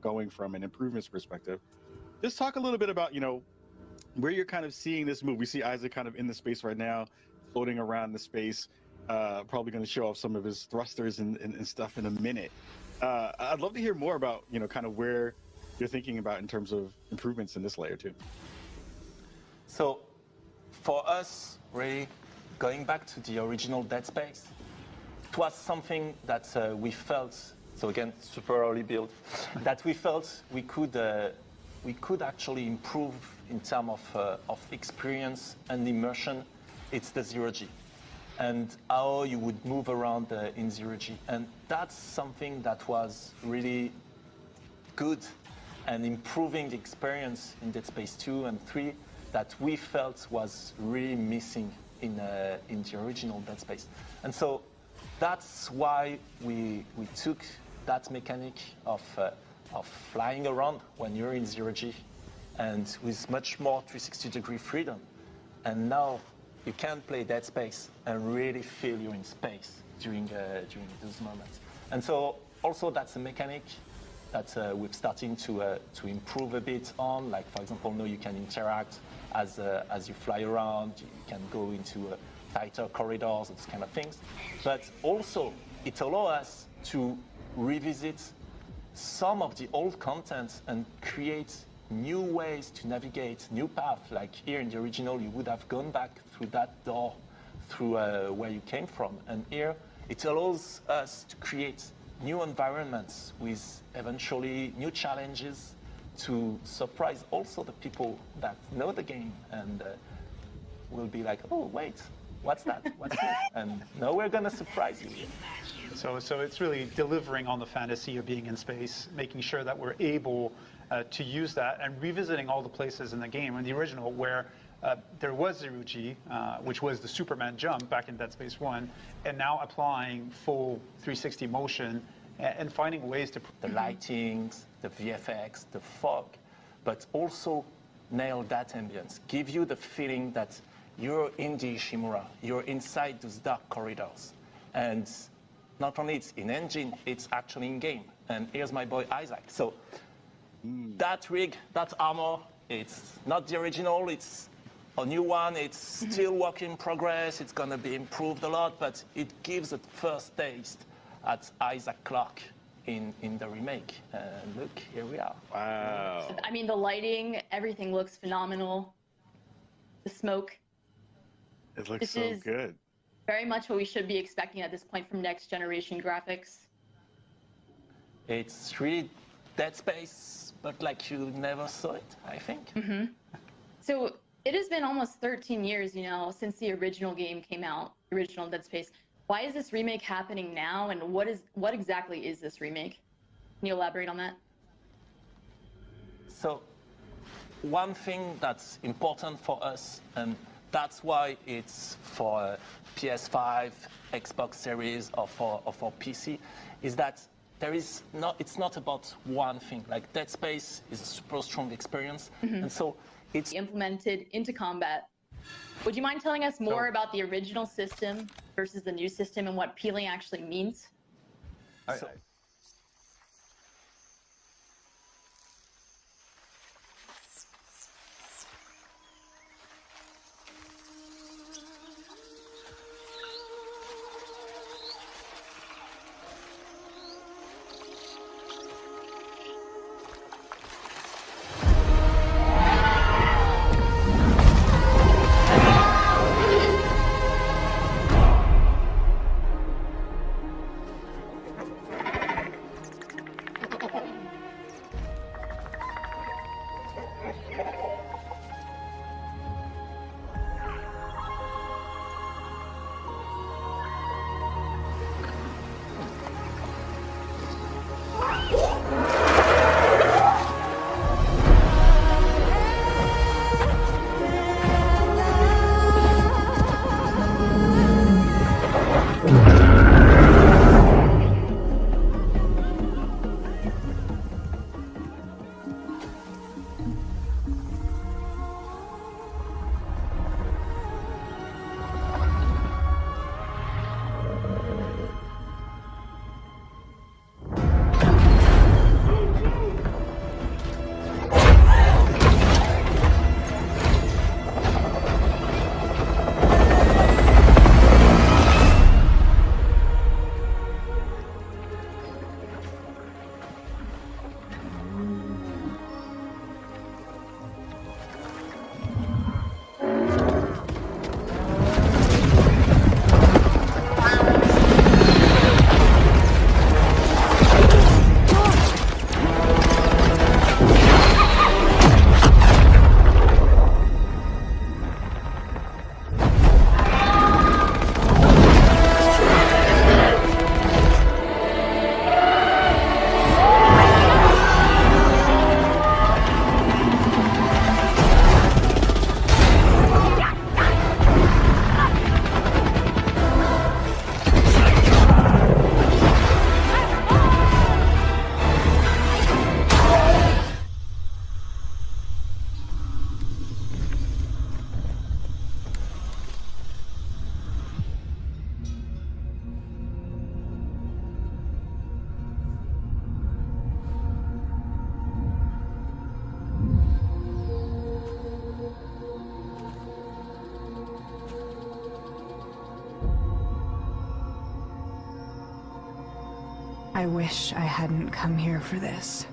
going from an improvements perspective. Just talk a little bit about, you know, where you're kind of seeing this move. We see Isaac kind of in the space right now, floating around the space. Uh, probably going to show off some of his thrusters and, and, and stuff in a minute. Uh, I'd love to hear more about, you know, kind of where you're thinking about in terms of improvements in this layer too. So, for us, really, going back to the original Dead Space, it was something that uh, we felt. So again, super early build, that we felt we could uh, we could actually improve in terms of, uh, of experience and immersion. It's the zero G and how you would move around uh, in zero G. And that's something that was really good and improving the experience in Dead Space 2 and 3 that we felt was really missing in, uh, in the original Dead Space. And so that's why we, we took that mechanic of, uh, of flying around when you're in zero G and with much more 360 degree freedom. And now you can play Dead Space and really feel you're in space during, uh, during those moments. And so also that's a mechanic that uh, we're starting to, uh, to improve a bit on. Like for example, now you can interact as, uh, as you fly around, you can go into uh, tighter corridors, those kind of things. But also it allows us to revisit some of the old content and create new ways to navigate, new paths. Like here in the original, you would have gone back through that door, through uh, where you came from. And here, it allows us to create new environments with eventually new challenges to surprise also the people that know the game and uh, will be like, oh, wait, what's that? What's this? And no, we're going to surprise you. So, so it's really delivering on the fantasy of being in space, making sure that we're able uh, to use that and revisiting all the places in the game in the original where uh, there was zero G, uh, which was the Superman jump back in Dead Space 1, and now applying full 360 motion and, and finding ways to... The lightings, the VFX, the fog, but also nail that ambience. Give you the feeling that you're in the Ishimura, you're inside those dark corridors. And not only it's in engine, it's actually in game. And here's my boy Isaac. So mm. that rig, that armor, it's not the original, it's a new one. It's still work in progress. It's going to be improved a lot, but it gives a first taste at Isaac Clarke in, in the remake. And look, here we are. Wow. I mean, the lighting, everything looks phenomenal. The smoke. It looks this so good. Very much what we should be expecting at this point from next generation graphics. It's really Dead Space, but like you never saw it, I think. Mm-hmm. So it has been almost 13 years, you know, since the original game came out, original Dead Space. Why is this remake happening now, and what is what exactly is this remake? Can you elaborate on that? So, one thing that's important for us, and that's why it's for PS5, Xbox Series, or for or for PC, is that there is not. It's not about one thing. Like Dead Space is a super strong experience, mm -hmm. and so it's implemented into combat. Would you mind telling us more so, about the original system versus the new system and what peeling actually means? I, so, I wish I hadn't come here for this.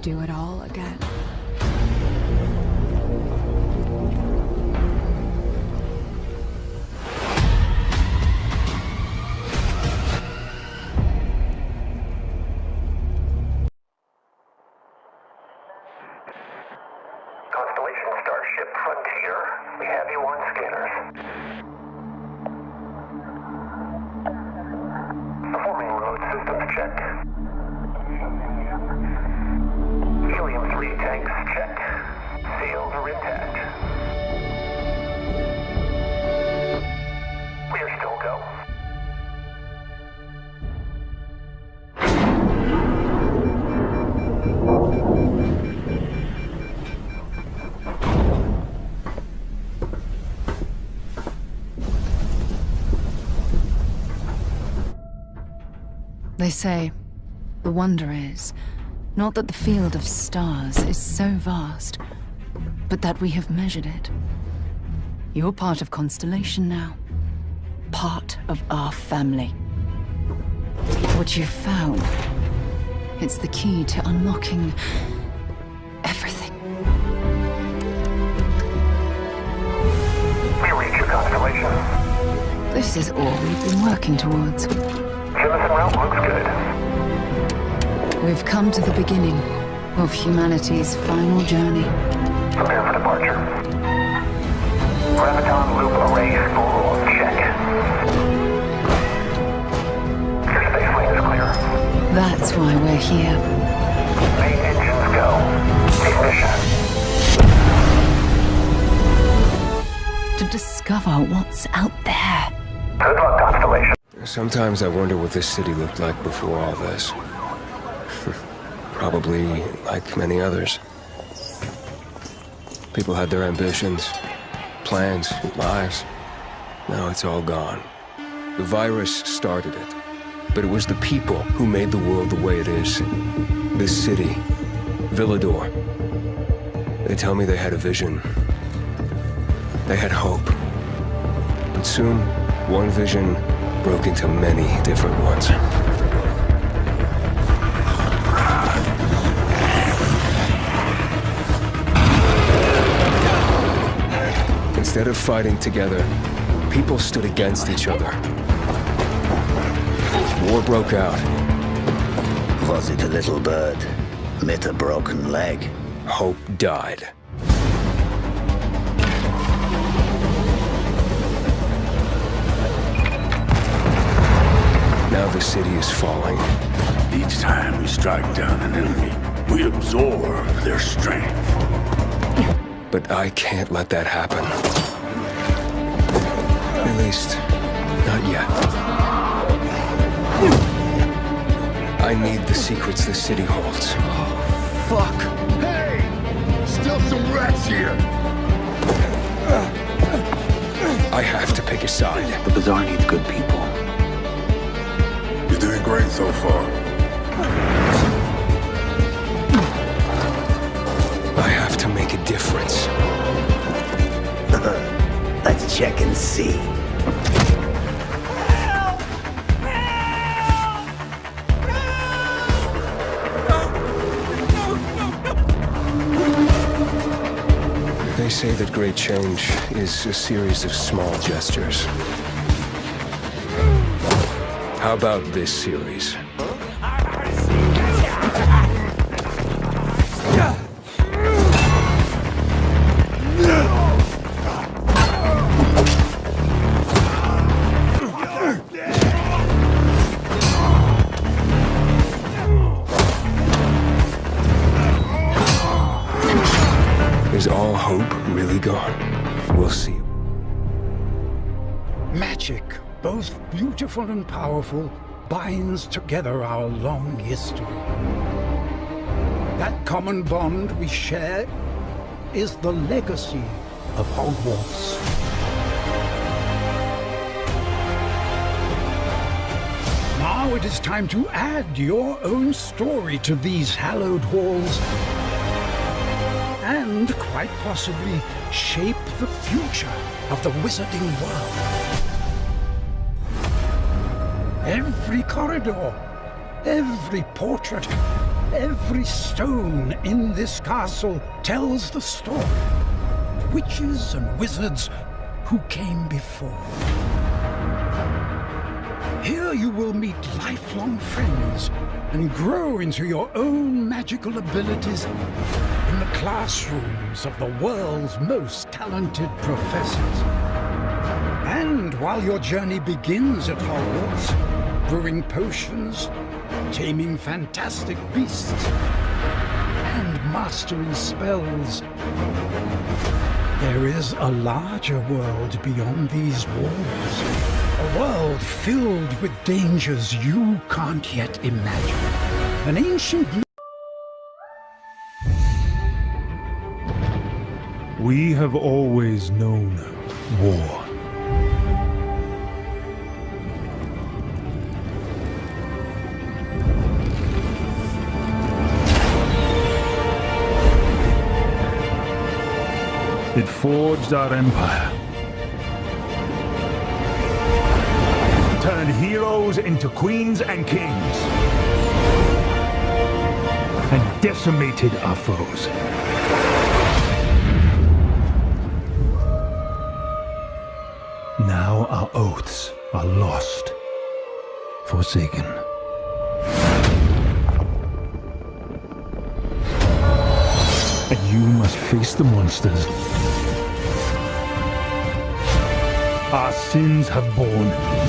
Do it all again. They say, the wonder is, not that the field of stars is so vast, but that we have measured it. You're part of Constellation now. Part of our family. What you've found, it's the key to unlocking everything. We reach your constellation. This is all we've been working towards. Jemison route looks good. We've come to the beginning of humanity's final journey. Prepare for departure. Graviton loop array full check. Your space lane is clear. That's why we're here. Main engines go. Ignition. To discover what's out there. Good luck, Constellation. Sometimes I wonder what this city looked like before all this. Probably like many others. People had their ambitions, plans, lives. Now it's all gone. The virus started it, but it was the people who made the world the way it is. This city, Villedor. They tell me they had a vision. They had hope. But soon, one vision broke into many different ones. Instead of fighting together, people stood against each other. War broke out. Was it a little bird? Met a broken leg? Hope died. The city is falling. Each time we strike down an enemy, we absorb their strength. But I can't let that happen. At least, not yet. I need the secrets the city holds. Fuck! Hey! Still some rats here! I have to pick a side. The Bazaar needs good people. You're doing great so far. I have to make a difference. Let's check and see. They say that great change is a series of small gestures. How about this series? Both beautiful and powerful, binds together our long history. That common bond we share is the legacy of Hogwarts. Now it is time to add your own story to these hallowed halls and, quite possibly, shape the future of the wizarding world. Every corridor, every portrait, every stone in this castle tells the story of witches and wizards who came before. Here you will meet lifelong friends and grow into your own magical abilities in the classrooms of the world's most talented professors. And while your journey begins at Hogwarts, brewing potions, taming fantastic beasts, and mastering spells, there is a larger world beyond these walls. A world filled with dangers you can't yet imagine. An ancient... We have always known war. It forged our empire. Turned heroes into queens and kings. And decimated our foes. Now our oaths are lost. Forsaken. And you must face the monsters our sins have borne.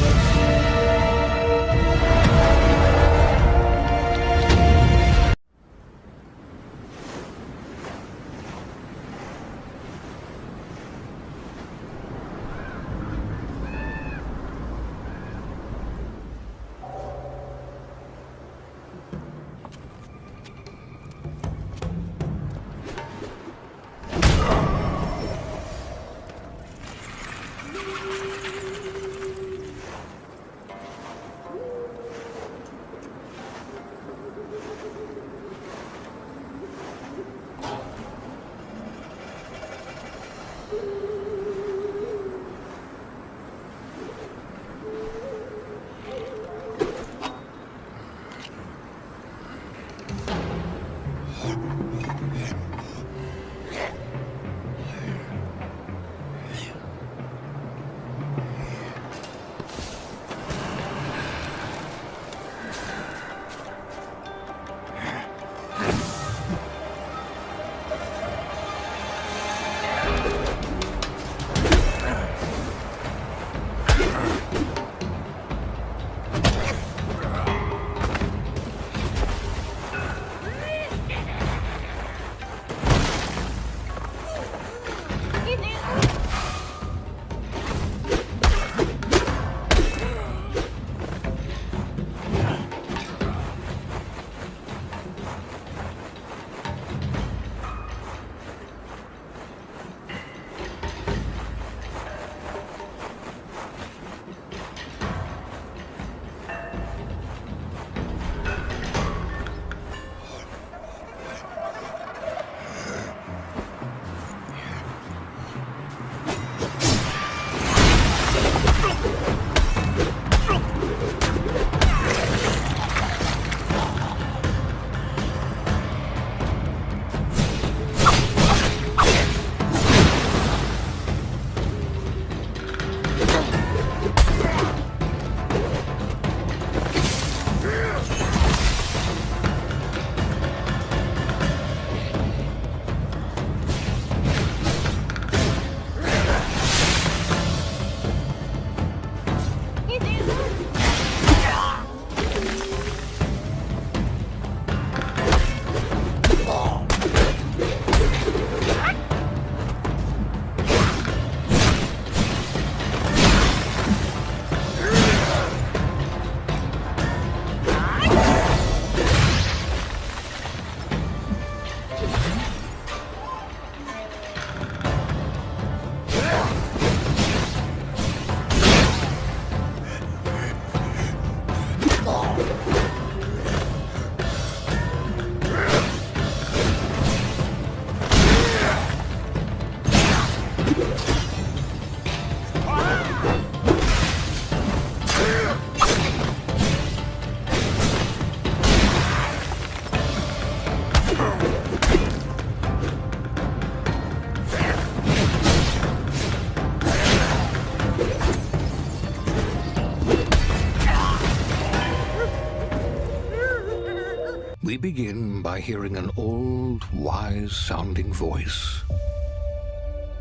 Hearing an old, wise-sounding voice.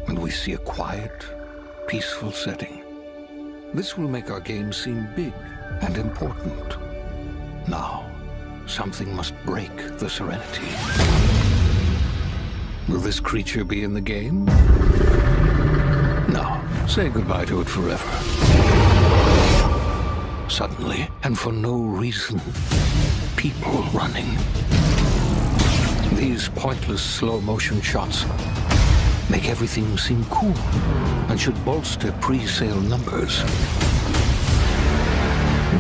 And we see a quiet, peaceful setting. This will make our game seem big and important. Now, something must break the serenity. Will this creature be in the game? No. Say goodbye to it forever. Suddenly, and for no reason, people running. These pointless slow-motion shots make everything seem cool and should bolster pre-sale numbers.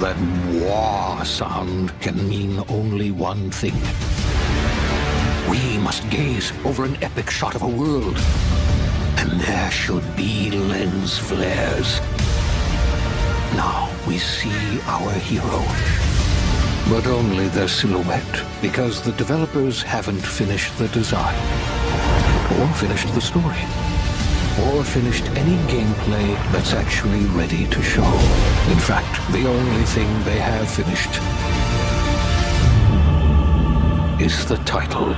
That wah sound can mean only one thing. We must gaze over an epic shot of a world, and there should be lens flares. Now we see our hero, but only their silhouette, because the developers haven't finished the design, or finished the story, or finished any gameplay that's actually ready to show. In fact, the only thing they have finished is the title.